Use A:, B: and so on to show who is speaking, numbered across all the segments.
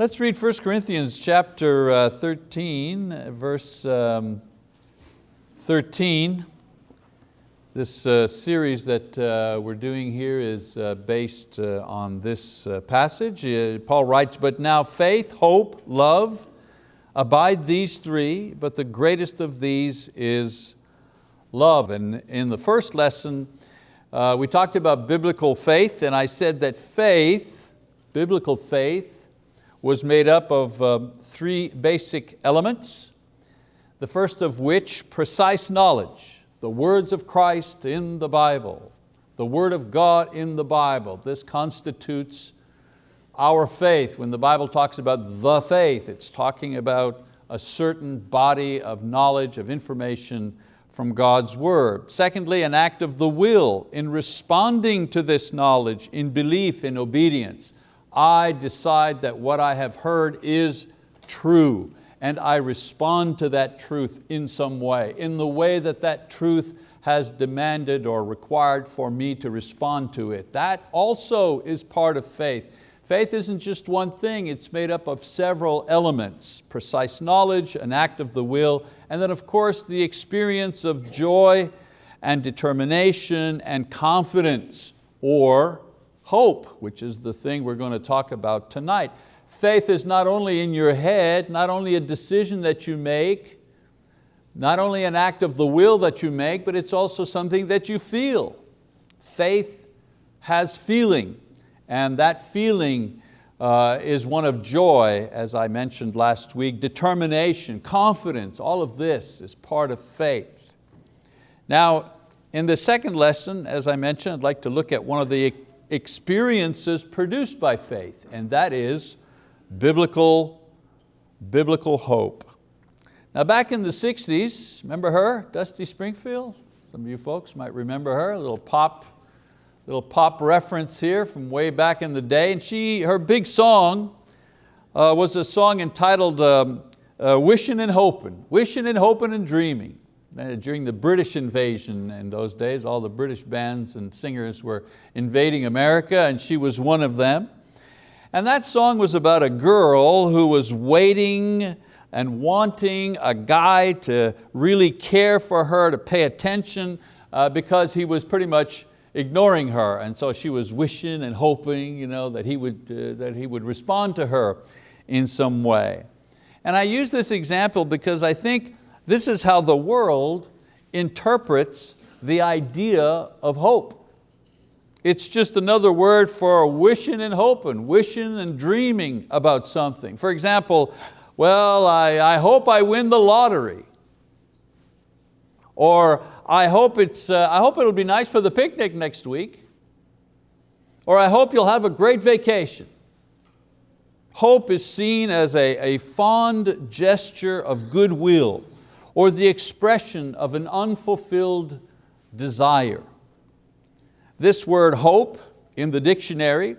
A: Let's read 1 Corinthians chapter uh, 13, verse um, 13. This uh, series that uh, we're doing here is based on this passage. Paul writes, but now faith, hope, love, abide these three, but the greatest of these is love. And in the first lesson, we talked about biblical faith and I said that faith, biblical faith, was made up of uh, three basic elements. The first of which, precise knowledge, the words of Christ in the Bible, the word of God in the Bible. This constitutes our faith. When the Bible talks about the faith, it's talking about a certain body of knowledge, of information from God's word. Secondly, an act of the will in responding to this knowledge in belief, in obedience. I decide that what I have heard is true and I respond to that truth in some way, in the way that that truth has demanded or required for me to respond to it. That also is part of faith. Faith isn't just one thing, it's made up of several elements, precise knowledge, an act of the will, and then of course the experience of joy and determination and confidence or hope, which is the thing we're going to talk about tonight. Faith is not only in your head, not only a decision that you make, not only an act of the will that you make, but it's also something that you feel. Faith has feeling, and that feeling uh, is one of joy, as I mentioned last week, determination, confidence, all of this is part of faith. Now, in the second lesson, as I mentioned, I'd like to look at one of the experiences produced by faith, and that is biblical, biblical hope. Now back in the 60s, remember her, Dusty Springfield? Some of you folks might remember her, a little pop, little pop reference here from way back in the day. And she, her big song uh, was a song entitled um, uh, Wishing and Hoping, Wishing and Hoping and Dreaming. Uh, during the British invasion in those days, all the British bands and singers were invading America and she was one of them. And that song was about a girl who was waiting and wanting a guy to really care for her, to pay attention, uh, because he was pretty much ignoring her. And so she was wishing and hoping you know, that, he would, uh, that he would respond to her in some way. And I use this example because I think this is how the world interprets the idea of hope. It's just another word for wishing and hoping, wishing and dreaming about something. For example, well, I, I hope I win the lottery. Or I hope, it's, uh, I hope it'll be nice for the picnic next week. Or I hope you'll have a great vacation. Hope is seen as a, a fond gesture of goodwill or the expression of an unfulfilled desire. This word hope in the dictionary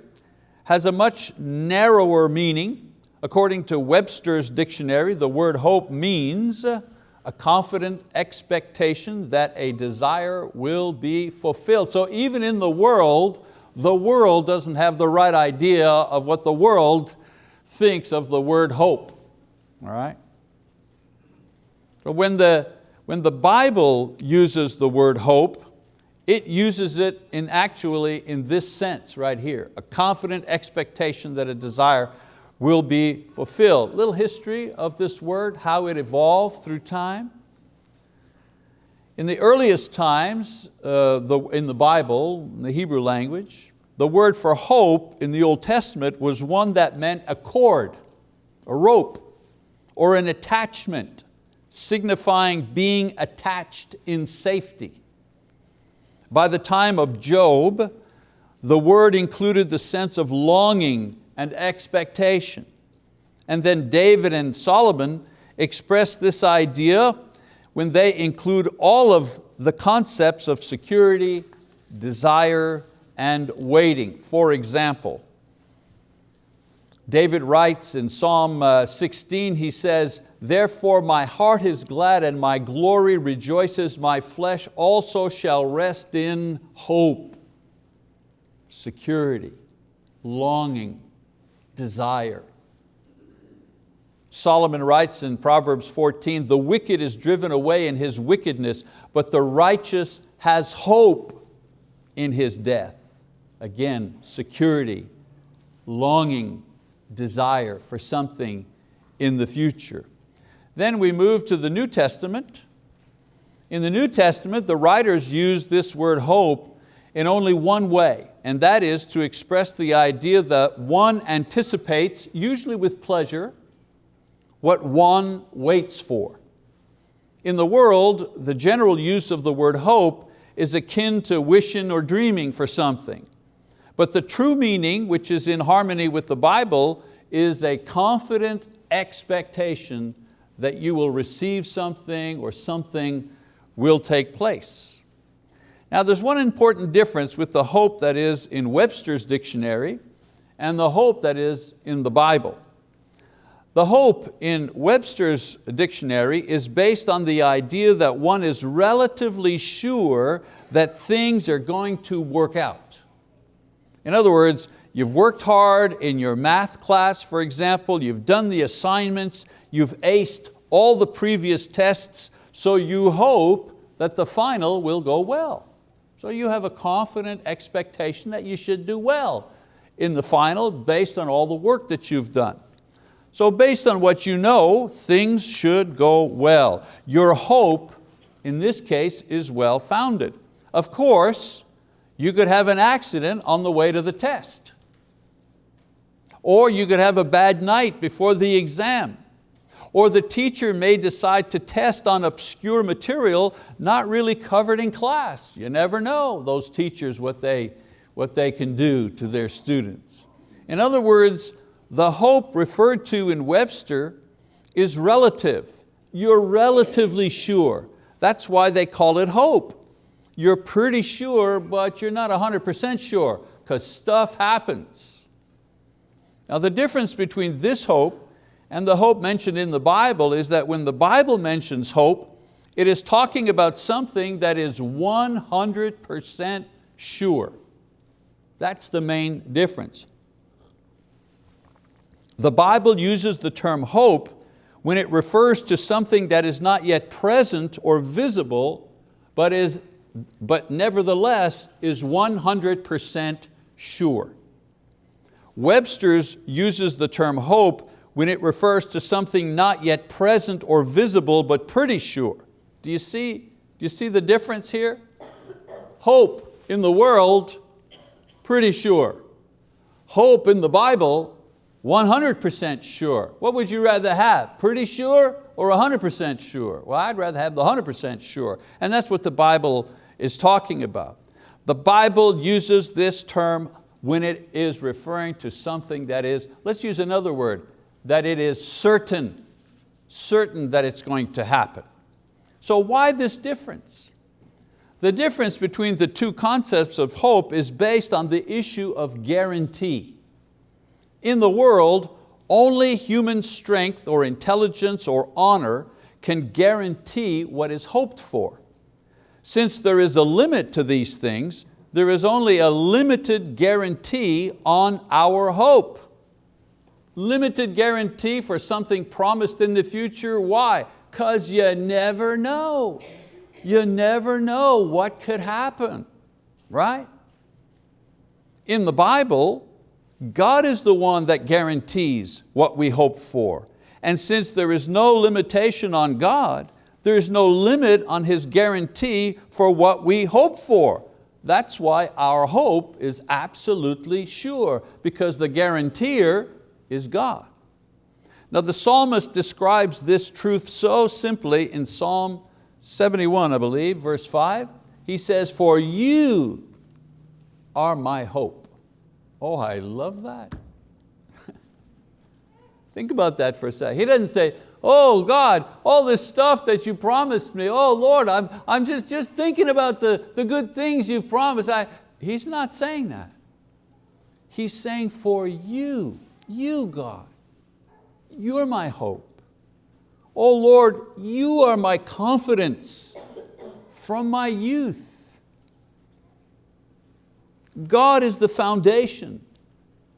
A: has a much narrower meaning. According to Webster's dictionary, the word hope means a confident expectation that a desire will be fulfilled. So even in the world, the world doesn't have the right idea of what the world thinks of the word hope. All right? When the, when the Bible uses the word hope, it uses it in actually in this sense right here, a confident expectation that a desire will be fulfilled. Little history of this word, how it evolved through time. In the earliest times uh, the, in the Bible, in the Hebrew language, the word for hope in the Old Testament was one that meant a cord, a rope, or an attachment signifying being attached in safety. By the time of Job, the word included the sense of longing and expectation. And then David and Solomon express this idea when they include all of the concepts of security, desire, and waiting. For example, David writes in Psalm uh, 16, he says, Therefore my heart is glad and my glory rejoices, my flesh also shall rest in hope, security, longing, desire. Solomon writes in Proverbs 14, the wicked is driven away in his wickedness, but the righteous has hope in his death. Again, security, longing, desire for something in the future. Then we move to the New Testament. In the New Testament, the writers use this word hope in only one way, and that is to express the idea that one anticipates, usually with pleasure, what one waits for. In the world, the general use of the word hope is akin to wishing or dreaming for something. But the true meaning, which is in harmony with the Bible, is a confident expectation that you will receive something or something will take place. Now there's one important difference with the hope that is in Webster's dictionary and the hope that is in the Bible. The hope in Webster's dictionary is based on the idea that one is relatively sure that things are going to work out. In other words, you've worked hard in your math class, for example, you've done the assignments, you've aced all the previous tests, so you hope that the final will go well. So you have a confident expectation that you should do well in the final based on all the work that you've done. So based on what you know, things should go well. Your hope, in this case, is well founded. Of course, you could have an accident on the way to the test. Or you could have a bad night before the exam. Or the teacher may decide to test on obscure material not really covered in class. You never know, those teachers, what they, what they can do to their students. In other words, the hope referred to in Webster is relative. You're relatively sure. That's why they call it hope. You're pretty sure, but you're not 100% sure, because stuff happens. Now the difference between this hope and the hope mentioned in the Bible is that when the Bible mentions hope, it is talking about something that is 100% sure. That's the main difference. The Bible uses the term hope when it refers to something that is not yet present or visible, but, is, but nevertheless is 100% sure. Webster's uses the term hope when it refers to something not yet present or visible, but pretty sure. Do you see, do you see the difference here? Hope in the world, pretty sure. Hope in the Bible, 100% sure. What would you rather have? Pretty sure or 100% sure? Well, I'd rather have the 100% sure. And that's what the Bible is talking about. The Bible uses this term when it is referring to something that is, let's use another word, that it is certain, certain that it's going to happen. So why this difference? The difference between the two concepts of hope is based on the issue of guarantee. In the world, only human strength or intelligence or honor can guarantee what is hoped for. Since there is a limit to these things, there is only a limited guarantee on our hope. Limited guarantee for something promised in the future, why? Because you never know. You never know what could happen, right? In the Bible, God is the one that guarantees what we hope for. And since there is no limitation on God, there is no limit on His guarantee for what we hope for. That's why our hope is absolutely sure, because the guarantor is God. Now the psalmist describes this truth so simply in Psalm 71, I believe, verse five. He says, for you are my hope. Oh, I love that. Think about that for a second. He doesn't say, oh God, all this stuff that you promised me, oh Lord, I'm, I'm just, just thinking about the, the good things you've promised. I, he's not saying that. He's saying for you, you God, you're my hope. Oh Lord, you are my confidence from my youth. God is the foundation,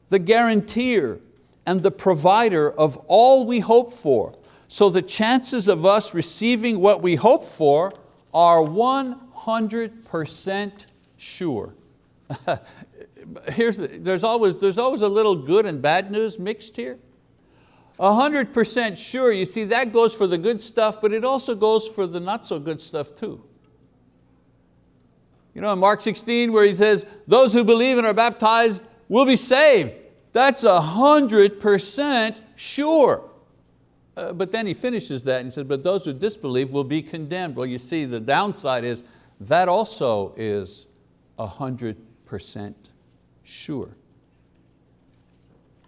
A: the guarantor, and the provider of all we hope for. So the chances of us receiving what we hope for are 100% sure. Here's the, there's, always, there's always a little good and bad news mixed here. 100% sure, you see that goes for the good stuff, but it also goes for the not so good stuff too. You know in Mark 16 where he says, those who believe and are baptized will be saved. That's 100% sure. Uh, but then he finishes that and he says, but those who disbelieve will be condemned. Well, you see, the downside is that also is 100% sure.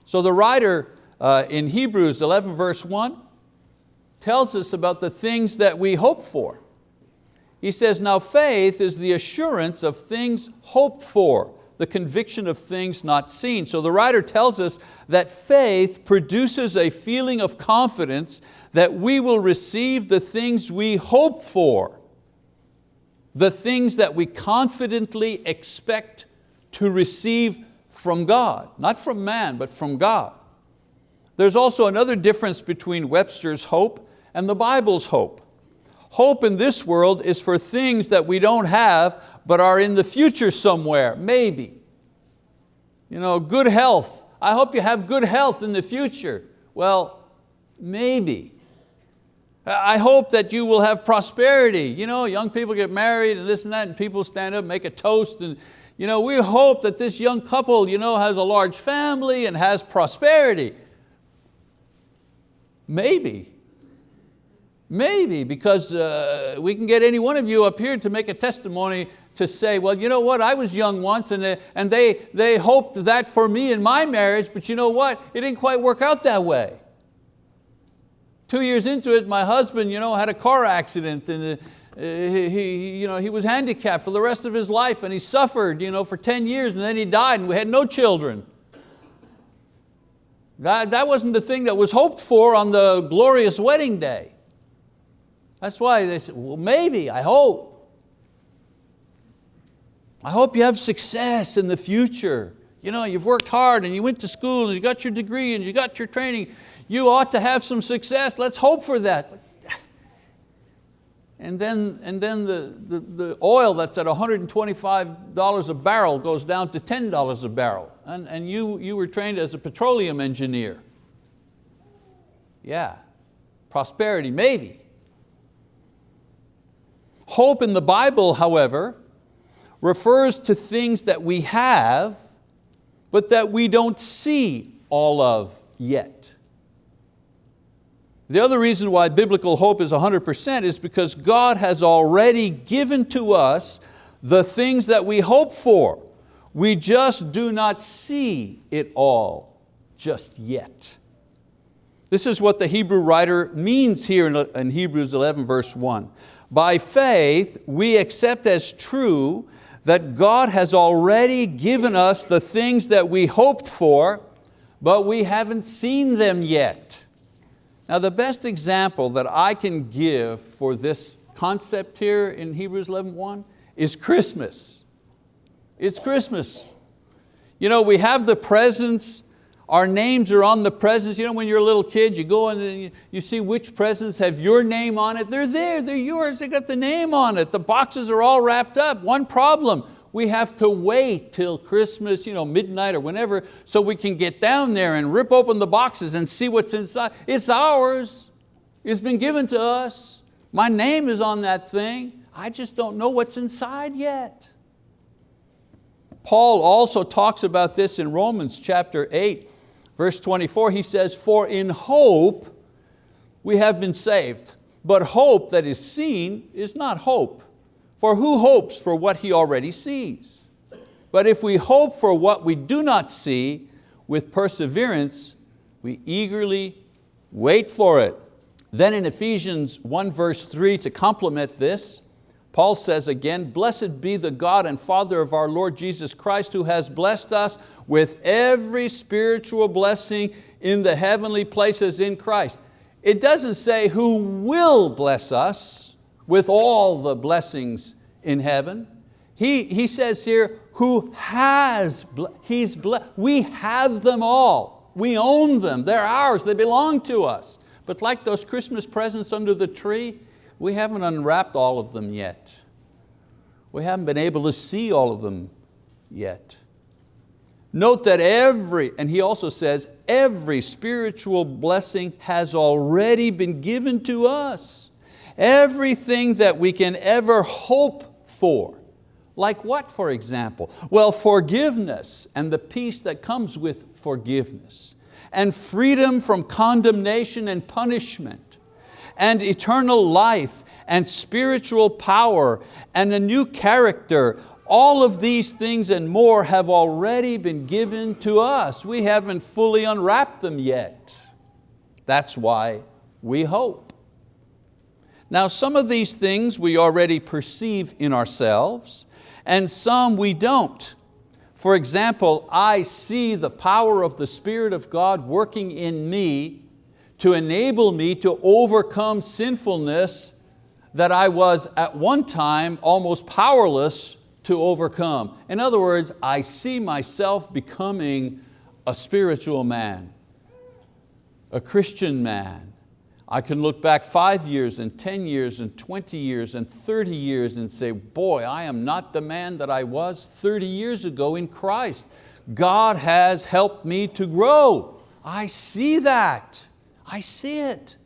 A: So the writer uh, in Hebrews 11 verse 1 tells us about the things that we hope for. He says, now faith is the assurance of things hoped for, the conviction of things not seen. So the writer tells us that faith produces a feeling of confidence that we will receive the things we hope for, the things that we confidently expect to receive from God, not from man, but from God. There's also another difference between Webster's hope and the Bible's hope. Hope in this world is for things that we don't have but are in the future somewhere, maybe. You know, good health. I hope you have good health in the future. Well, maybe. I hope that you will have prosperity. You know, young people get married and this and that and people stand up, make a toast and you know, we hope that this young couple you know, has a large family and has prosperity. Maybe. Maybe, because uh, we can get any one of you up here to make a testimony to say, well, you know what, I was young once and, uh, and they, they hoped that for me in my marriage, but you know what, it didn't quite work out that way. Two years into it, my husband you know, had a car accident and uh, he, he, you know, he was handicapped for the rest of his life and he suffered you know, for 10 years and then he died and we had no children. That, that wasn't the thing that was hoped for on the glorious wedding day. That's why they said, well, maybe, I hope. I hope you have success in the future. You know, you've worked hard and you went to school and you got your degree and you got your training. You ought to have some success. Let's hope for that. And then, and then the, the, the oil that's at $125 a barrel goes down to $10 a barrel. And, and you, you were trained as a petroleum engineer. Yeah, prosperity, maybe. Hope in the Bible, however, refers to things that we have, but that we don't see all of yet. The other reason why biblical hope is 100% is because God has already given to us the things that we hope for. We just do not see it all just yet. This is what the Hebrew writer means here in Hebrews 11 verse 1. By faith we accept as true that God has already given us the things that we hoped for, but we haven't seen them yet. Now the best example that I can give for this concept here in Hebrews 11.1 is Christmas. It's Christmas. You know, we have the presents, our names are on the presents. You know, when you're a little kid, you go and you, see which presents have your name on it. They're there, they're yours, they got the name on it. The boxes are all wrapped up. One problem, we have to wait till Christmas, you know, midnight or whenever, so we can get down there and rip open the boxes and see what's inside. It's ours, it's been given to us. My name is on that thing. I just don't know what's inside yet. Paul also talks about this in Romans chapter 8, verse 24. He says, for in hope we have been saved, but hope that is seen is not hope. For who hopes for what he already sees? But if we hope for what we do not see, with perseverance, we eagerly wait for it. Then in Ephesians 1 verse 3, to complement this, Paul says again, blessed be the God and Father of our Lord Jesus Christ who has blessed us with every spiritual blessing in the heavenly places in Christ. It doesn't say who will bless us, with all the blessings in heaven. He, he says here, who has, he's we have them all. We own them, they're ours, they belong to us. But like those Christmas presents under the tree, we haven't unwrapped all of them yet. We haven't been able to see all of them yet. Note that every, and he also says, every spiritual blessing has already been given to us. Everything that we can ever hope for. Like what, for example? Well, forgiveness and the peace that comes with forgiveness, and freedom from condemnation and punishment, and eternal life, and spiritual power, and a new character, all of these things and more have already been given to us. We haven't fully unwrapped them yet. That's why we hope. Now some of these things we already perceive in ourselves and some we don't. For example, I see the power of the Spirit of God working in me to enable me to overcome sinfulness that I was at one time almost powerless to overcome. In other words, I see myself becoming a spiritual man, a Christian man. I can look back five years and 10 years and 20 years and 30 years and say, boy, I am not the man that I was 30 years ago in Christ. God has helped me to grow. I see that, I see it.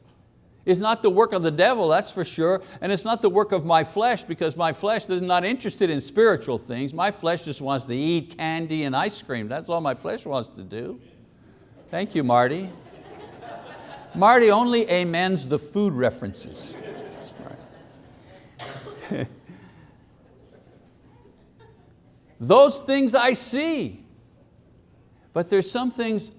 A: It's not the work of the devil, that's for sure, and it's not the work of my flesh because my flesh is not interested in spiritual things. My flesh just wants to eat candy and ice cream. That's all my flesh wants to do. Thank you, Marty. Marty only amens the food references. Those things I see, but there's some things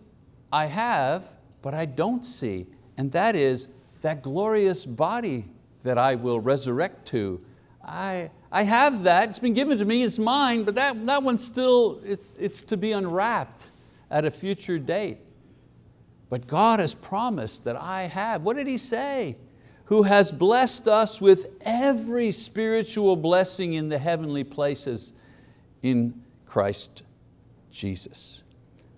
A: I have, but I don't see, and that is that glorious body that I will resurrect to. I, I have that, it's been given to me, it's mine, but that, that one's still, it's, it's to be unwrapped at a future date. But God has promised that I have, what did He say? Who has blessed us with every spiritual blessing in the heavenly places in Christ Jesus.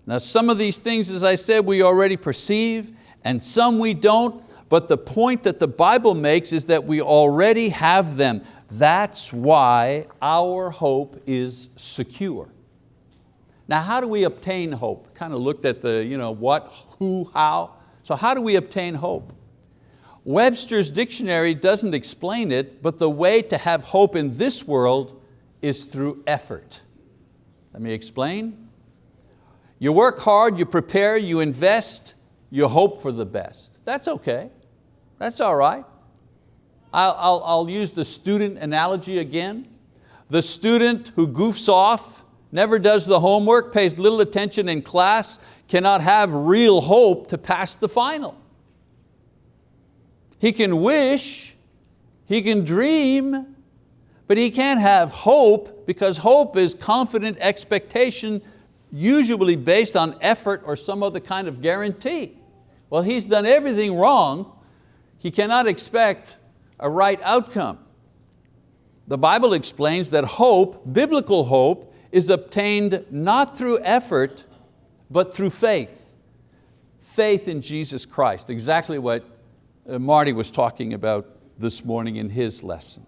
A: Now some of these things, as I said, we already perceive, and some we don't, but the point that the Bible makes is that we already have them. That's why our hope is secure. Now how do we obtain hope? Kind of looked at the you know, what, who, how. So how do we obtain hope? Webster's dictionary doesn't explain it, but the way to have hope in this world is through effort. Let me explain. You work hard, you prepare, you invest, you hope for the best. That's okay. That's all right. I'll, I'll, I'll use the student analogy again. The student who goofs off, never does the homework, pays little attention in class, cannot have real hope to pass the final. He can wish, he can dream, but he can't have hope because hope is confident expectation usually based on effort or some other kind of guarantee. Well, he's done everything wrong he cannot expect a right outcome. The Bible explains that hope, biblical hope, is obtained not through effort, but through faith. Faith in Jesus Christ, exactly what uh, Marty was talking about this morning in his lesson.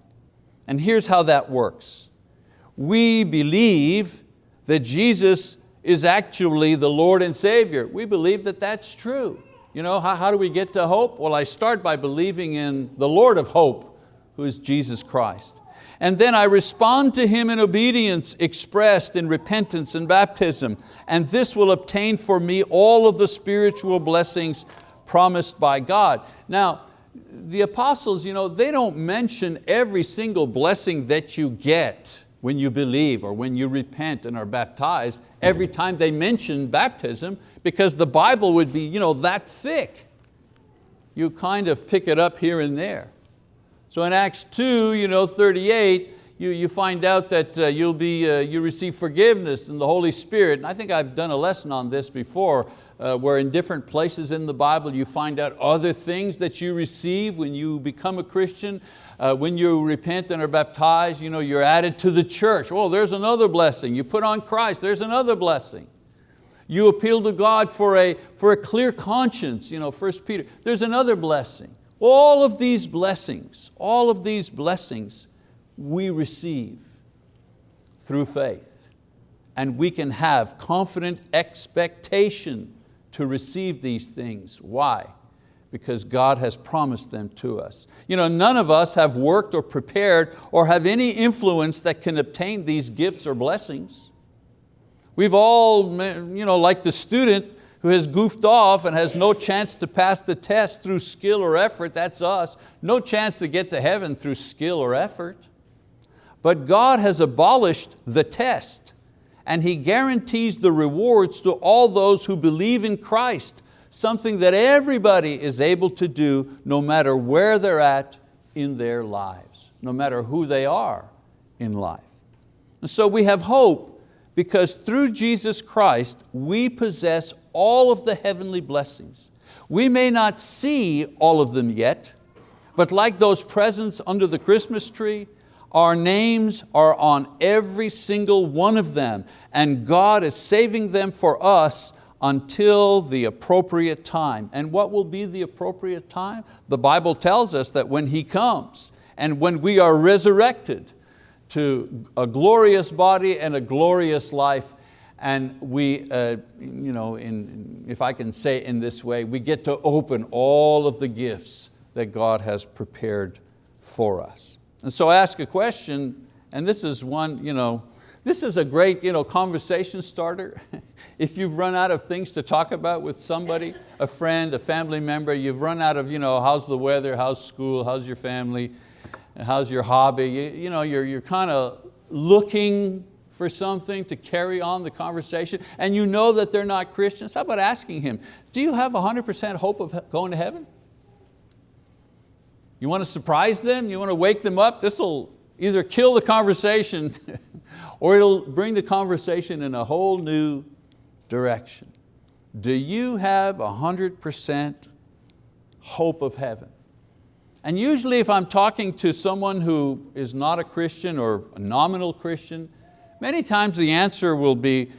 A: And here's how that works. We believe that Jesus is actually the Lord and Savior. We believe that that's true. You know, how, how do we get to hope? Well, I start by believing in the Lord of hope, who is Jesus Christ. And then I respond to Him in obedience expressed in repentance and baptism. And this will obtain for me all of the spiritual blessings promised by God. Now, the apostles, you know, they don't mention every single blessing that you get when you believe or when you repent and are baptized, every time they mention baptism, because the Bible would be you know, that thick. You kind of pick it up here and there. So in Acts 2, you know, 38, you, you find out that uh, you'll be, uh, you receive forgiveness in the Holy Spirit. And I think I've done a lesson on this before, uh, where in different places in the Bible you find out other things that you receive when you become a Christian. Uh, when you repent and are baptized, you know, you're added to the church. Oh, there's another blessing. You put on Christ, there's another blessing. You appeal to God for a, for a clear conscience, you know, 1 Peter. There's another blessing. All of these blessings, all of these blessings we receive through faith. And we can have confident expectation to receive these things. Why? Because God has promised them to us. You know, none of us have worked or prepared or have any influence that can obtain these gifts or blessings. We've all, you know, like the student who has goofed off and has no chance to pass the test through skill or effort, that's us. No chance to get to heaven through skill or effort. But God has abolished the test and He guarantees the rewards to all those who believe in Christ, something that everybody is able to do no matter where they're at in their lives, no matter who they are in life. And so we have hope because through Jesus Christ we possess all of the heavenly blessings. We may not see all of them yet, but like those presents under the Christmas tree, our names are on every single one of them and God is saving them for us until the appropriate time. And what will be the appropriate time? The Bible tells us that when He comes and when we are resurrected to a glorious body and a glorious life, and we, uh, you know, in, if I can say in this way, we get to open all of the gifts that God has prepared for us. And so I ask a question, and this is one, you know, this is a great you know, conversation starter. if you've run out of things to talk about with somebody, a friend, a family member, you've run out of you know, how's the weather, how's school, how's your family, how's your hobby, you, you know, you're, you're kind of looking for something to carry on the conversation and you know that they're not Christians, how about asking him, do you have 100% hope of going to heaven? You want to surprise them? You want to wake them up? This will either kill the conversation or it'll bring the conversation in a whole new direction. Do you have 100% hope of heaven? And usually if I'm talking to someone who is not a Christian or a nominal Christian, many times the answer will be,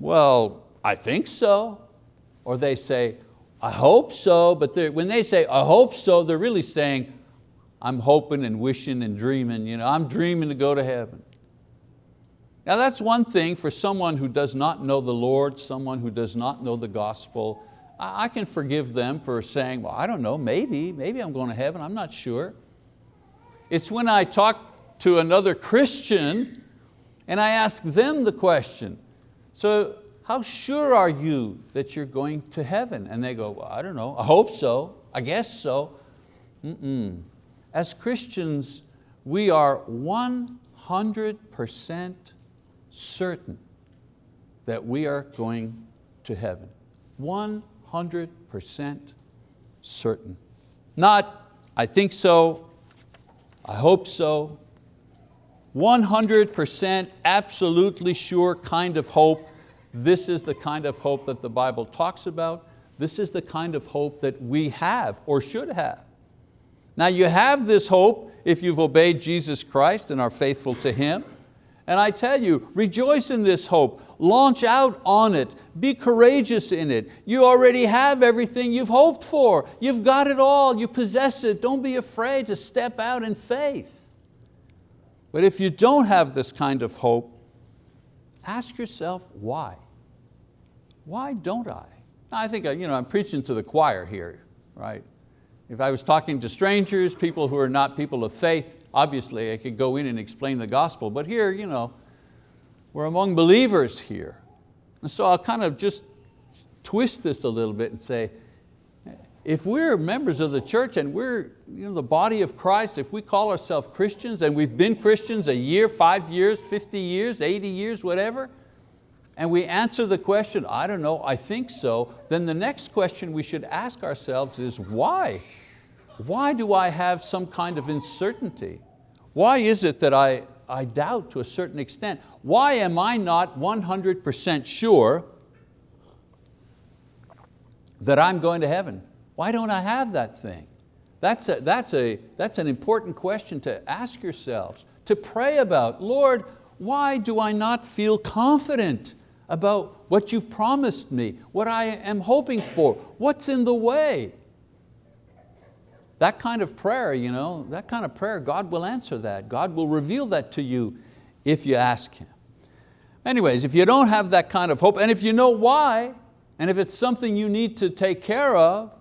A: well, I think so. Or they say, I hope so, but when they say, I hope so, they're really saying, I'm hoping and wishing and dreaming, you know, I'm dreaming to go to heaven. Now that's one thing for someone who does not know the Lord, someone who does not know the gospel. I can forgive them for saying, well, I don't know, maybe, maybe I'm going to heaven, I'm not sure. It's when I talk to another Christian and I ask them the question, so how sure are you that you're going to heaven? And they go, well, I don't know, I hope so, I guess so. Mm -mm. As Christians, we are 100% certain that we are going to heaven. 100% certain. Not, I think so, I hope so, 100% absolutely sure kind of hope this is the kind of hope that the Bible talks about. This is the kind of hope that we have or should have. Now you have this hope if you've obeyed Jesus Christ and are faithful to Him. And I tell you, rejoice in this hope, launch out on it, be courageous in it. You already have everything you've hoped for. You've got it all, you possess it. Don't be afraid to step out in faith. But if you don't have this kind of hope, ask yourself why. Why don't I? I think uh, you know, I'm preaching to the choir here, right? If I was talking to strangers, people who are not people of faith, obviously I could go in and explain the gospel, but here, you know, we're among believers here. And so I'll kind of just twist this a little bit and say, if we're members of the church and we're you know, the body of Christ, if we call ourselves Christians and we've been Christians a year, five years, 50 years, 80 years, whatever, and we answer the question, I don't know, I think so, then the next question we should ask ourselves is why? Why do I have some kind of uncertainty? Why is it that I, I doubt to a certain extent? Why am I not 100% sure that I'm going to heaven? Why don't I have that thing? That's, a, that's, a, that's an important question to ask yourselves, to pray about. Lord, why do I not feel confident about what you've promised me, what I am hoping for, what's in the way? That kind of prayer, you know, that kind of prayer, God will answer that. God will reveal that to you if you ask Him. Anyways, if you don't have that kind of hope, and if you know why, and if it's something you need to take care of,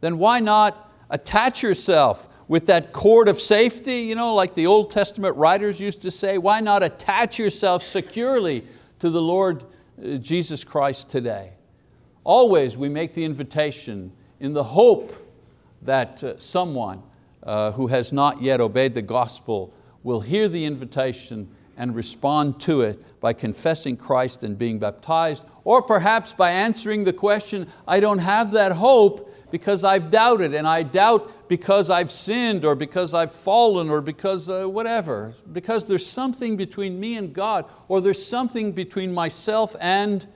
A: then why not attach yourself with that cord of safety, you know, like the Old Testament writers used to say, why not attach yourself securely to the Lord uh, Jesus Christ today? Always we make the invitation in the hope that uh, someone uh, who has not yet obeyed the gospel will hear the invitation and respond to it by confessing Christ and being baptized, or perhaps by answering the question, I don't have that hope because I've doubted, and I doubt because I've sinned, or because I've fallen, or because uh, whatever, because there's something between me and God, or there's something between myself and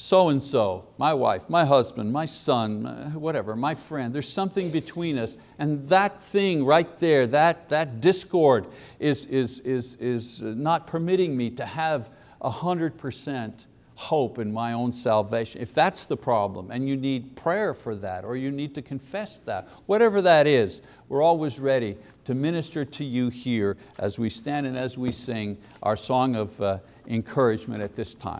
A: so-and-so, my wife, my husband, my son, whatever, my friend, there's something between us and that thing right there, that, that discord is, is, is, is not permitting me to have 100% hope in my own salvation. If that's the problem and you need prayer for that or you need to confess that, whatever that is, we're always ready to minister to you here as we stand and as we sing our song of uh, encouragement at this time.